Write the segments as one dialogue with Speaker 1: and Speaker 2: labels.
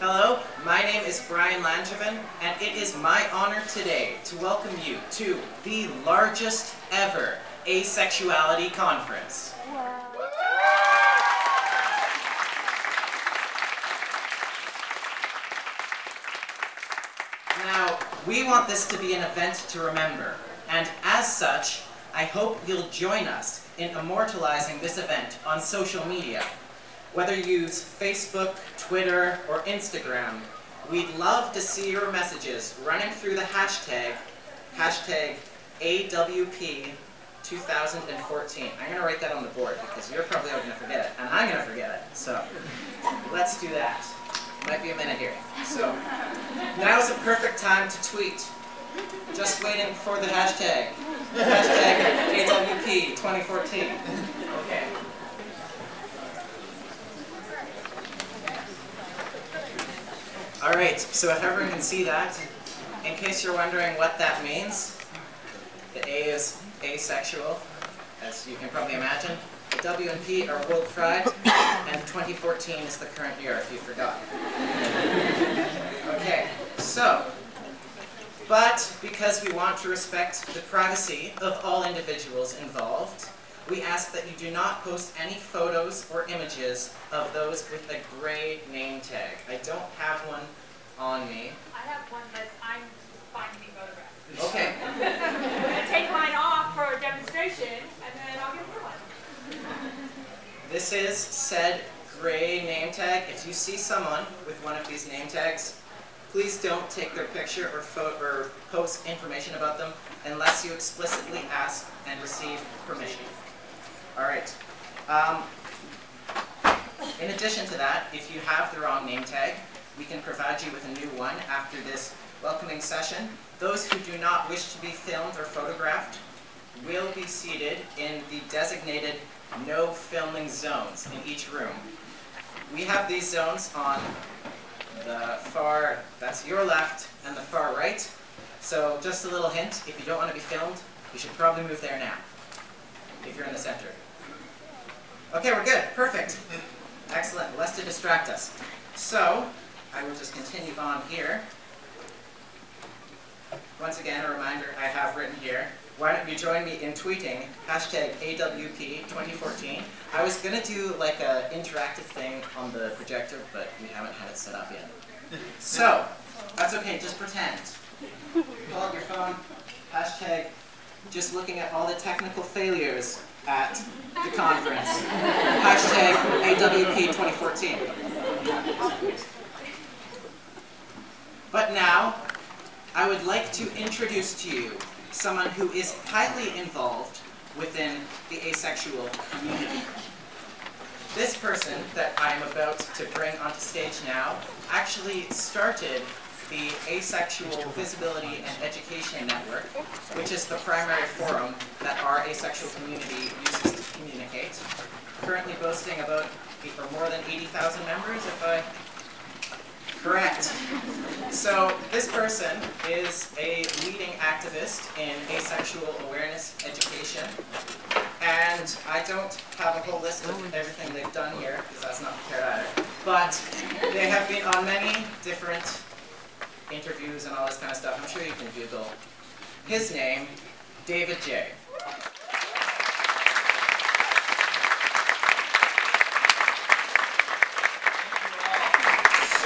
Speaker 1: Hello, my name is Brian Langevin, and it is my honor today to welcome you to the largest ever asexuality conference. Now, we want this to be an event to remember, and as such, I hope you'll join us in immortalizing this event on social media. Whether you use Facebook, Twitter, or Instagram, we'd love to see your messages running through the hashtag, hashtag AWP 2014. I'm going to write that on the board because you're probably going to forget it, and I'm going to forget it. So let's do that. Might be a minute here. So now is a perfect time to tweet. Just waiting for the hashtag. Hashtag AWP 2014. Okay. All right, so if everyone can see that, in case you're wondering what that means, the A is asexual, as you can probably imagine. The W and P are World Pride, and 2014 is the current year, if you forgot. Okay, so, but because we want to respect the privacy of all individuals involved, we ask that you do not post any photos or images of those with a gray name tag. I don't have one on me.
Speaker 2: I have one that I'm fine to be photographed.
Speaker 1: Okay.
Speaker 2: I'm going to take mine off for a demonstration, and then I'll get a one.
Speaker 1: This is said gray name tag. If you see someone with one of these name tags, please don't take their picture or, photo or post information about them unless you explicitly ask and receive permission. All right. Um, in addition to that, if you have the wrong name tag, we can provide you with a new one after this welcoming session. Those who do not wish to be filmed or photographed will be seated in the designated no filming zones in each room. We have these zones on the far, that's your left, and the far right. So just a little hint, if you don't want to be filmed, you should probably move there now, if you're in the center. Okay, we're good. Perfect. Excellent. Less to distract us. So, I will just continue on here. Once again, a reminder I have written here. Why don't you join me in tweeting hashtag AWP2014. I was going to do like an interactive thing on the projector, but we haven't had it set up yet. So, that's okay, just pretend. Pull out your phone, hashtag just looking at all the technical failures at the conference. Hashtag AWP 2014. But now, I would like to introduce to you someone who is highly involved within the asexual community. This person that I'm about to bring onto stage now actually started the Asexual Visibility and Education Network, which is the primary forum that our asexual community uses to communicate. Currently boasting about or more than 80,000 members, if I Correct. So this person is a leading activist in asexual awareness education. And I don't have a whole list of everything they've done here, because that's not prepared either. But they have been on many different interviews and all this kind of stuff. I'm sure you can Google his name, David J.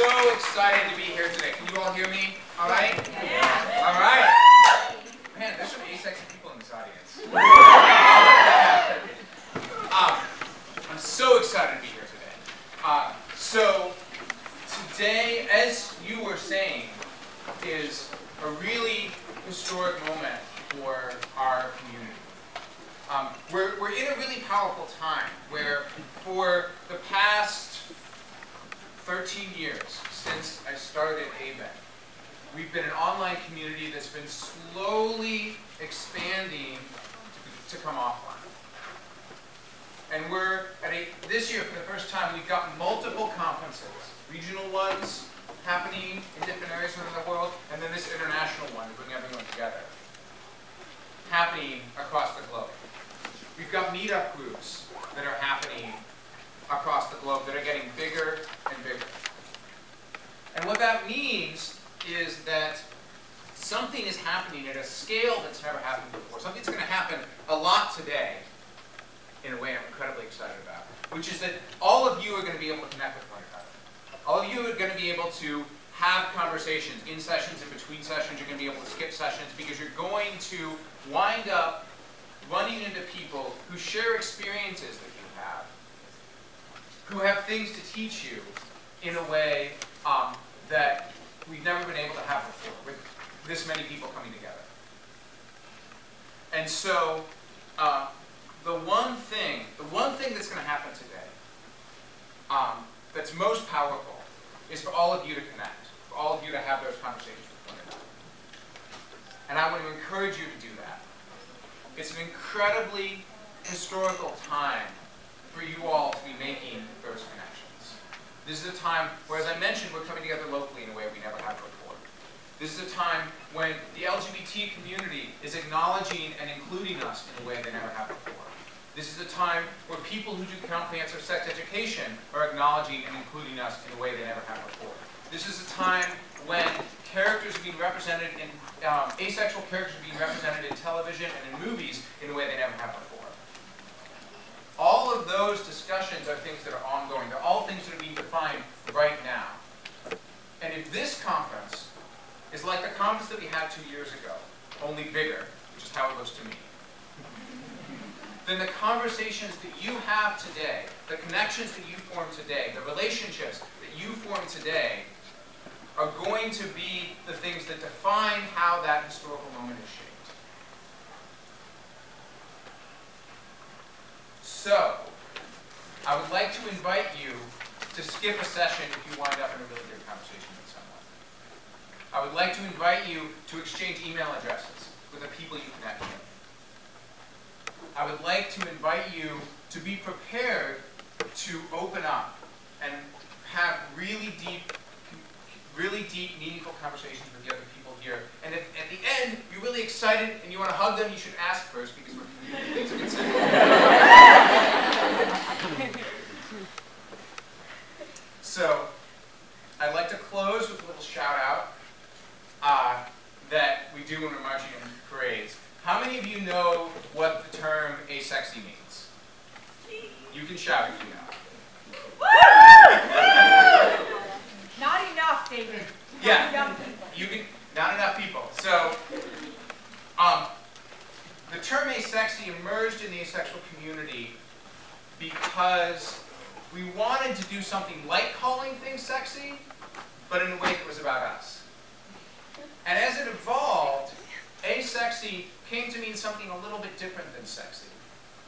Speaker 3: so excited to be here today. Can you all hear me? All right?
Speaker 2: Yeah.
Speaker 3: All right. Man, there's some asexy people in this audience. um, I'm so excited to be here today. Uh, so, today, as you were saying, is a really historic moment for our community. Um, we're, we're in a really powerful time where for the past 13 years since I started AVEN, we've been an online community that's been slowly expanding to, to come offline. And we're at a, this year for the first time, we've got multiple conferences, regional ones happening in different areas around the world, and then this international one to bring everyone together, happening across the globe. We've got meetup groups that are happening across the globe that are getting bigger and bigger. And what that means is that something is happening at a scale that's never happened before. Something's going to happen a lot today in a way I'm incredibly excited about, which is that all of you are going to be able to connect with one another. All of you are going to be able to have conversations in sessions, and between sessions. You're going to be able to skip sessions because you're going to wind up running into people who share experiences that who have things to teach you in a way um, that we've never been able to have before, with this many people coming together. And so, uh, the one thing, the one thing that's going to happen today, um, that's most powerful, is for all of you to connect, for all of you to have those conversations with one another. And I want to encourage you to do that. It's an incredibly historical time for you all to be making those connections. This is a time where, as I mentioned, we're coming together locally in a way we never have before. This is a time when the LGBT community is acknowledging and including us in a way they never have before. This is a time where people who do comprehensive sex education are acknowledging and including us in a way they never have before. This is a time when characters are being represented in, um, asexual characters are being represented in television and in movies in a way they never have before. All of those discussions are things that are ongoing. They're all things that are being defined right now. And if this conference is like the conference that we had two years ago, only bigger, which is how it looks to me, then the conversations that you have today, the connections that you form today, the relationships that you form today, are going to be the things that define how that historical moment is shaped. So, I would like to invite you to skip a session if you wind up in a really good conversation with someone. I would like to invite you to exchange email addresses with the people you connect with. I would like to invite you to be prepared to open up and have really deep, really deep, meaningful conversations with the other people here. And if at the end you're really excited and you want to hug them, you should ask first because we're things to consider. So, I'd like to close with a little shout out uh, that we do when we're marching in parades. How many of you know what the term asexy means? You can shout if you know.
Speaker 2: Not enough, David. Not
Speaker 3: Yeah.
Speaker 2: enough people.
Speaker 3: You can, not enough people. So, um, the term asexy emerged in the asexual community because we wanted to do something like calling things sexy, but in a way that was about us. And as it evolved, asexy came to mean something a little bit different than sexy.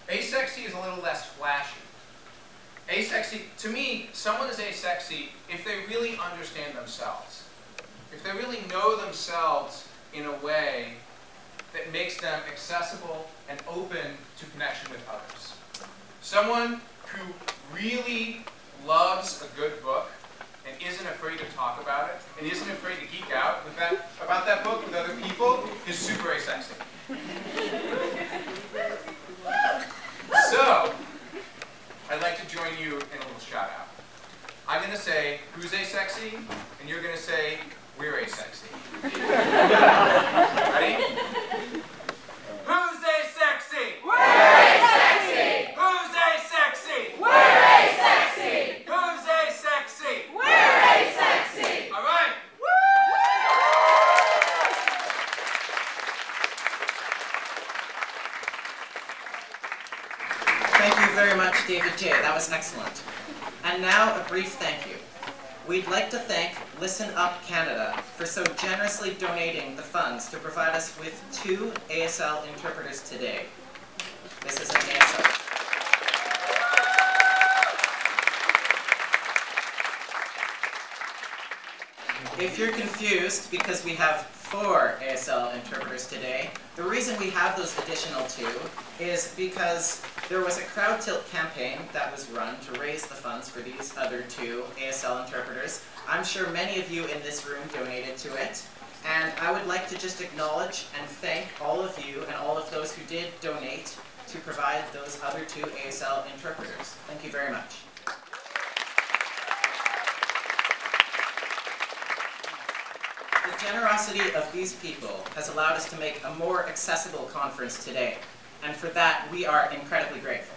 Speaker 3: Asexy is a little less flashy. Asexy, to me, someone is asexy if they really understand themselves. If they really know themselves in a way that makes them accessible and open to connection with others. Someone who really loves a good book and isn't afraid to talk about it and isn't afraid to geek out that, about that book with other people is super asexy. So, I'd like to join you in a little shout out. I'm going to say, who's asexy? And you're going to say, we're asexy. Ready? Who's asexy?
Speaker 2: We're asexy.
Speaker 3: Who's asexy?
Speaker 2: We're asexy.
Speaker 3: Who's asexy?
Speaker 2: We're asexy.
Speaker 3: All right.
Speaker 1: Thank you very much, David Jay. That was excellent. And now a brief thank you. We'd like to thank Listen Up Canada for so generously donating the funds to provide us with two ASL interpreters today. This is an ASL. If you're confused because we have four ASL interpreters today, the reason we have those additional two is because there was a Crowdtilt campaign that was run to raise the funds for these other two ASL interpreters. I'm sure many of you in this room donated to it. And I would like to just acknowledge and thank all of you and all of those who did donate to provide those other two ASL interpreters. Thank you very much. Generosity of these people has allowed us to make a more accessible conference today, and for that we are incredibly grateful.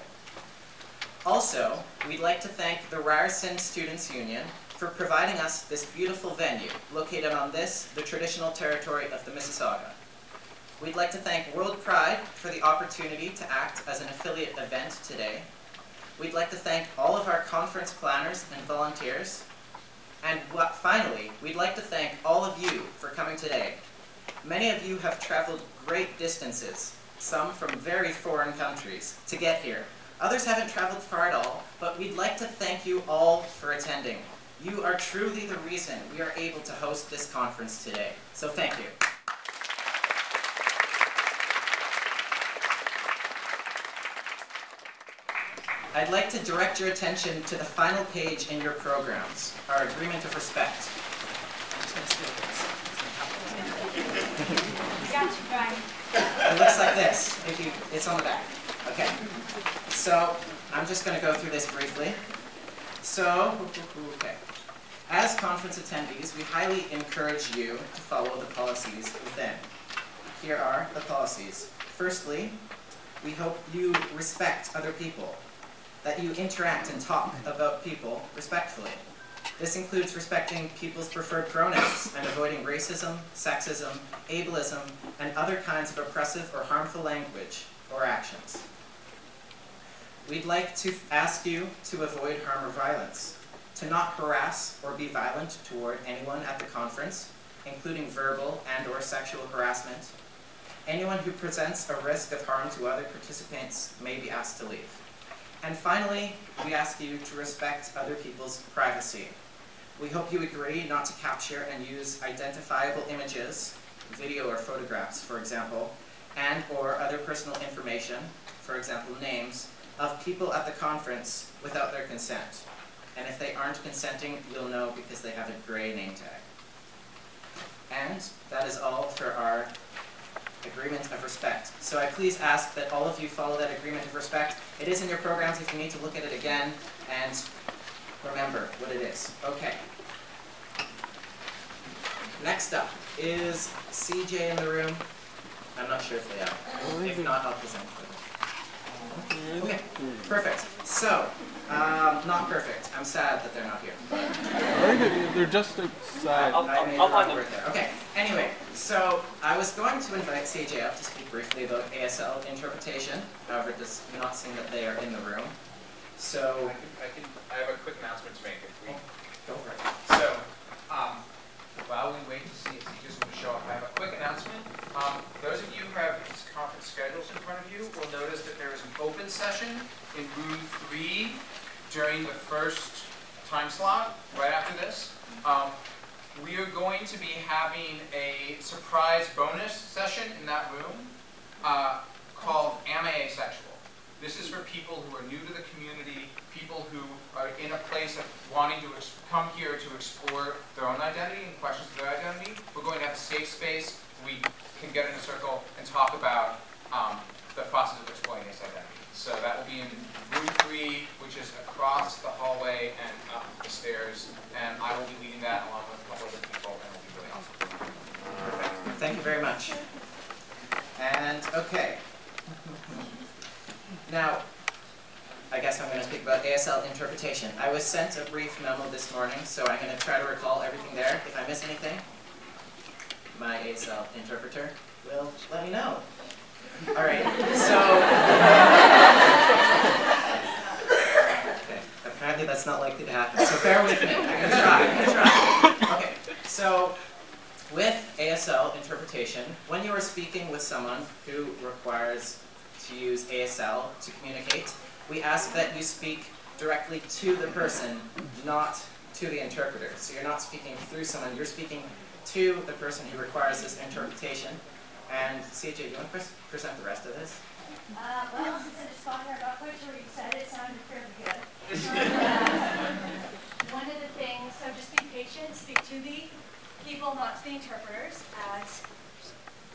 Speaker 1: Also, we'd like to thank the Ryerson Students Union for providing us this beautiful venue located on this, the traditional territory of the Mississauga. We'd like to thank World Pride for the opportunity to act as an affiliate event today. We'd like to thank all of our conference planners and volunteers. And finally, we'd like to thank all of you for coming today. Many of you have traveled great distances, some from very foreign countries, to get here. Others haven't traveled far at all, but we'd like to thank you all for attending. You are truly the reason we are able to host this conference today. So thank you. I'd like to direct your attention to the final page in your programs, our agreement of respect. It looks like this, if you, it's on the back. Okay. So, I'm just gonna go through this briefly. So, okay. As conference attendees, we highly encourage you to follow the policies within. Here are the policies. Firstly, we hope you respect other people, that you interact and talk about people respectfully. This includes respecting people's preferred pronouns and avoiding racism, sexism, ableism, and other kinds of oppressive or harmful language or actions. We'd like to ask you to avoid harm or violence, to not harass or be violent toward anyone at the conference, including verbal and or sexual harassment. Anyone who presents a risk of harm to other participants may be asked to leave. And finally, we ask you to respect other people's privacy. We hope you agree not to capture and use identifiable images, video or photographs, for example, and or other personal information, for example, names, of people at the conference without their consent. And if they aren't consenting, you'll know because they have a gray name tag. And that is all for our agreement of respect. So I please ask that all of you follow that agreement of respect. It is in your programs if you need to look at it again and remember what it is. Okay. Next up is CJ in the room. I'm not sure if they are. If not, I'll present for them. Okay, perfect. So, um, not perfect. I'm sad that they're not here.
Speaker 4: I they're just outside.
Speaker 5: I'll-
Speaker 1: I made
Speaker 5: I'll
Speaker 1: the
Speaker 5: find them.
Speaker 1: word there. Okay, anyway, so I was going to invite CJ up to speak briefly about ASL interpretation. However, it does not seem that they are in the room. So,
Speaker 3: I can, I can, I have a quick announcement to make if we,
Speaker 1: go for it.
Speaker 3: so, um, while we wait to see if he just to show up, I have a quick announcement. Um, those of you who have these conference schedules in front of you will notice that there is an open session in room three during the first time slot, right after this. Um, we are going to be having a surprise bonus session in that room, uh, called Am I Asexual? This is for people who are new to the community, people who are in a place of wanting to ex- come here to explore their own identity and questions of their identity. We're going to have a safe space, we can get in a circle and talk about um, the process of exploring this identity. So that will be in room three, which is across the hallway and up the stairs, and I will be leading that along with a couple other people, and it'll be really awesome.
Speaker 1: Perfect. Thank you very much. And, okay. Now, I guess I'm going to speak about ASL interpretation. I was sent a brief memo this morning, so I'm going to try to recall everything there. If I miss anything, my ASL interpreter will let me know. All right, so. That's not likely to happen, so bear with me. I'm going to try. I'm going to try. Okay, so with ASL interpretation, when you are speaking with someone who requires to use ASL to communicate, we ask that you speak directly to the person, not to the interpreter. So you're not speaking through someone, you're speaking to the person who requires this interpretation. And CJ, do you want to pres- present the rest of this?
Speaker 6: Uh, well, since I just got here, not what you said, it sounded fairly good. One of the things, so just be patient, speak to the people, not to the interpreters, as,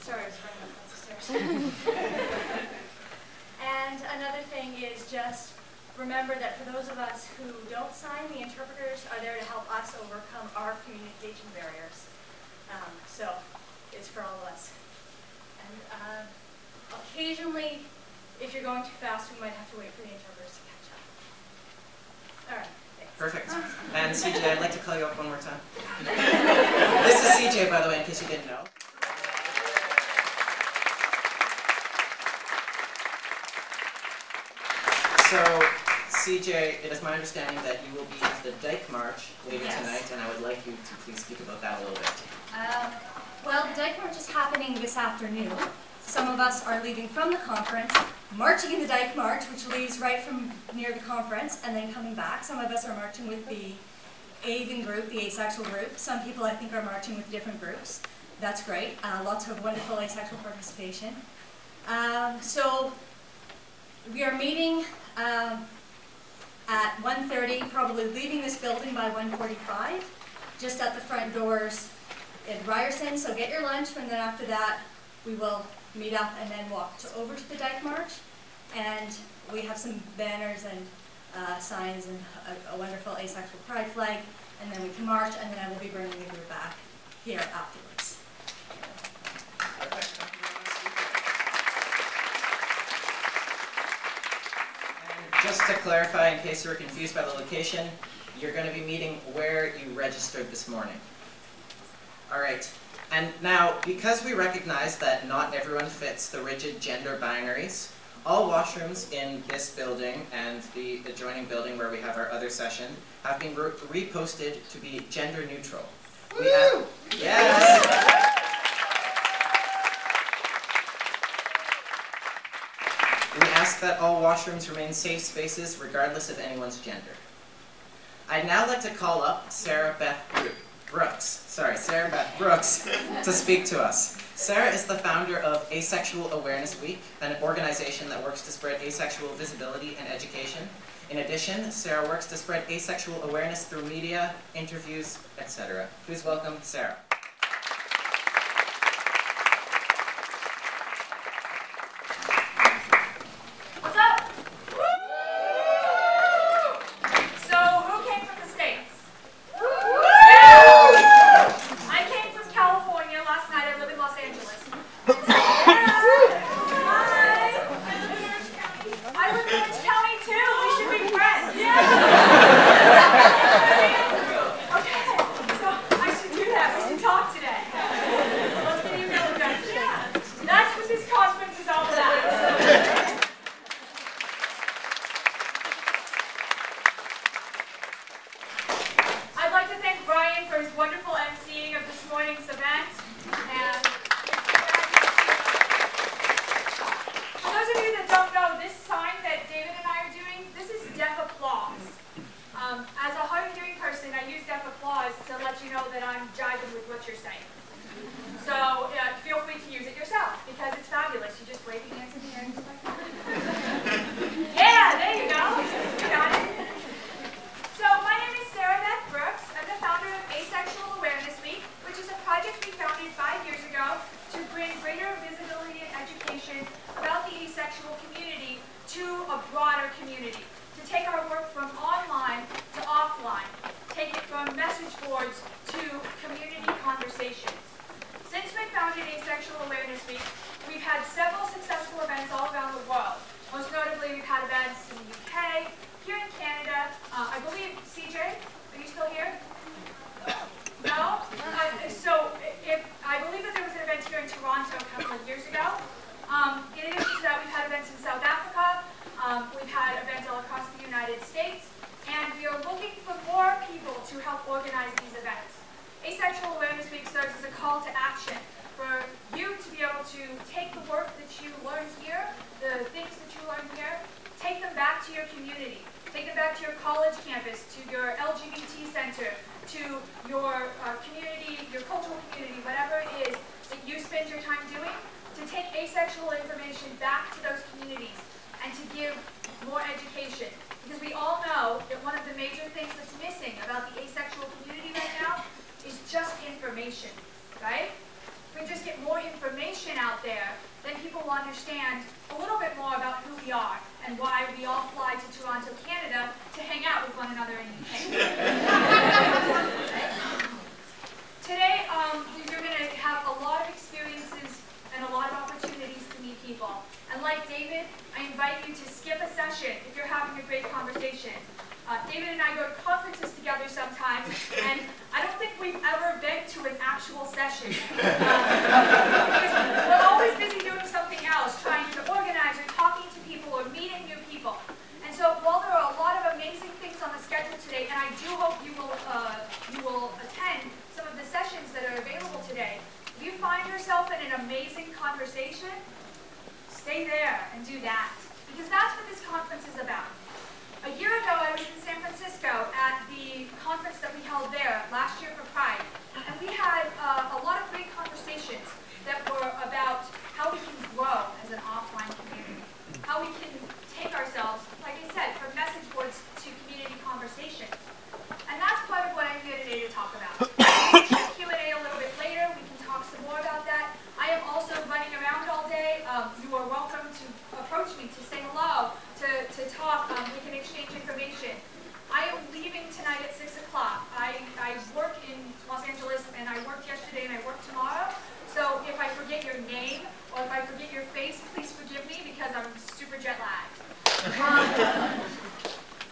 Speaker 6: sorry, I was running up the stairs. And another thing is just remember that for those of us who don't sign, the interpreters are there to help us overcome our communication barriers. Um, so it's for all of us. And uh, occasionally, if you're going too fast, we might have to wait for the interpreters to catch up. All right. Thanks.
Speaker 1: Perfect. And CJ, I'd like to call you up one more time. this is CJ, by the way, in case you didn't know. So, CJ, it is my understanding that you will be at the Dyke March later
Speaker 6: Yes.
Speaker 1: tonight, and I would like you to please speak about that a little bit.
Speaker 6: Um, well, the Dyke March is happening this afternoon. Some of us are leaving from the conference, marching in the Dyke March, which leaves right from near the conference, and then coming back. Some of us are marching with the AVEN group, the asexual group. Some people, I think, are marching with different groups. That's great. Uh, lots of wonderful asexual participation. Um, so, we are meeting um, at 1.30, probably leaving this building by 1.45, just at the front doors in Ryerson, so get your lunch, and then after that, we will meet up and then walk to, over to the Dyke March. And we have some banners and uh, signs and a, a wonderful asexual pride flag, and then we can march, and then I will be bringing the group back here afterwards.
Speaker 1: Just to clarify, in case you were confused by the location, you're going to be meeting where you registered this morning. All right. And now, because we recognize that not everyone fits the rigid gender binaries, all washrooms in this building and the adjoining building where we have our other session have been re- reposted to be gender neutral. We a- yes! We ask that all washrooms remain safe spaces regardless of anyone's gender. I'd now like to call up Sarah Beth Bru- Brooks, sorry, Sarah Beth Brooks, to speak to us. Sarah is the founder of Asexual Awareness Week, an organization that works to spread asexual visibility and education. In addition, Sarah works to spread asexual awareness through media, interviews, etc. Please welcome Sarah.
Speaker 2: To your community. Take it back to your college campus, to your LGBT center, to your uh, community, your cultural community, whatever it is that you spend your time doing, to take asexual information back to those communities and to give more education. Because we all know that one of the major things that's missing about the asexual community right now is just information, right? we just get more information out there, then people will understand a little bit more about who we are and why we all fly to Toronto, Canada to hang out with one another in UK. Today, um, you're going to have a lot of experiences and a lot of opportunities to meet people. And like David, I invite you to skip a session if you're having a great conversation. Uh, David and I go to conferences together sometimes, and I don't think we've ever been to an actual session. Because we're always busy doing something else, trying to organize or talking to people or meeting new people. And so while there are a lot of amazing things on the schedule today, and I do hope you will, uh, you will attend some of the sessions that are available today, if you find yourself in an amazing conversation, stay there and do that. Because that's what this conference is about. A year ago, I was in San Francisco at the conference that we held there last year for Pride. We had uh, a lot of great conversations that were about how we can grow as an offline community. How we can take ourselves, like I said, from message boards to community conversations. And that's part of what I'm here today to talk about. We can Q&A a little bit later. We can talk some more about that. I am also running around all day. Um, you are welcome to approach me, to say hello, to, to talk. Um, we can exchange information. I am leaving tonight at 6 o'clock. I, I work in Los Angeles, and I worked yesterday, and I work tomorrow. So if I forget your name, or if I forget your face, please forgive me, because I'm super jet lagged. Um,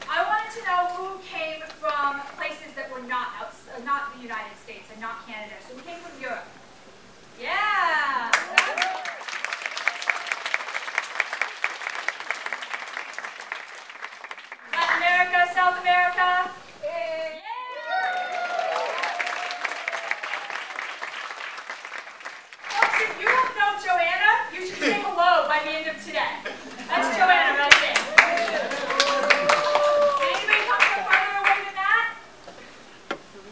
Speaker 2: I wanted to know who came from places that were not outs- uh, not the United States and not Canada. So who came from Europe? Yeah. Latin America, South America. Yeah. Folks, if you don't know Joanna, you should say hello by the end of today. That's Joanna right there. Anybody come from further away than that?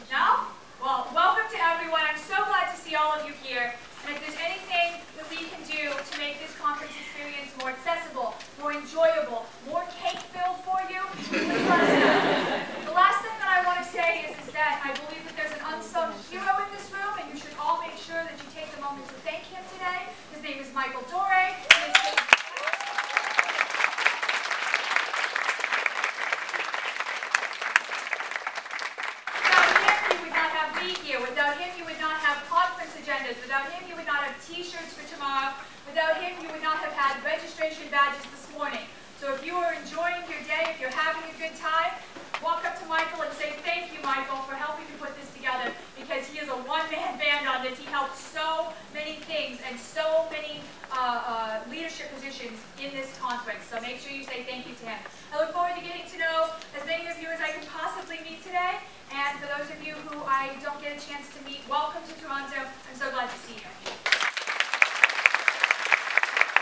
Speaker 2: No? Well, welcome to everyone. I'm so glad to see all of you here. And if there's anything that we can do to make this conference experience more accessible, more enjoyable, more cake-filled for you, know. The last thing that I want to say is, is that I believe that there's an unsung hero in this room, and you should all make sure that you take the moment to thank him today. His name is Michael Dore. He is- Without him, you would not have me here. Without him, you would not have conference agendas. Without him, you would not have T-shirts for tomorrow. Without him, you would not have had registration badges this morning. So if you are enjoying your day, if you're having a good time, walk up to Michael and say, thank you, Michael, for helping me put this together because he is a one-man band on this. He helped so many things and so many uh, uh, leadership positions in this conference. So make sure you say thank you to him. I look forward to getting to know as many of you as I can possibly meet today. And for those of you who I don't get a chance to meet, welcome to Toronto. I'm so